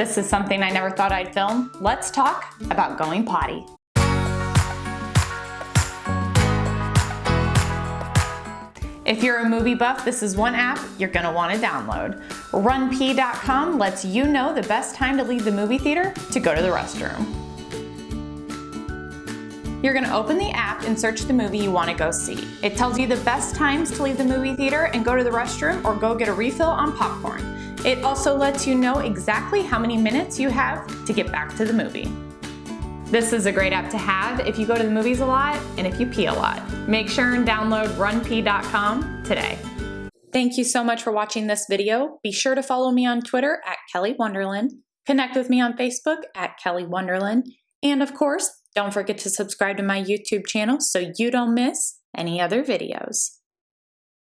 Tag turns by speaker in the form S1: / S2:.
S1: This is something I never thought I'd film. Let's talk about going potty. If you're a movie buff, this is one app you're gonna wanna download. RunPee.com lets you know the best time to leave the movie theater to go to the restroom. You're gonna open the app and search the movie you wanna go see. It tells you the best times to leave the movie theater and go to the restroom or go get a refill on popcorn. It also lets you know exactly how many minutes you have to get back to the movie. This is a great app to have if you go to the movies a lot and if you pee a lot. Make sure and download runpee.com today. Thank you so much for watching this video. Be sure to follow me on Twitter at Kelly Wonderland, connect with me on Facebook at Kelly Wonderland, and of course, don't forget to subscribe to my YouTube channel so you don't miss any other videos.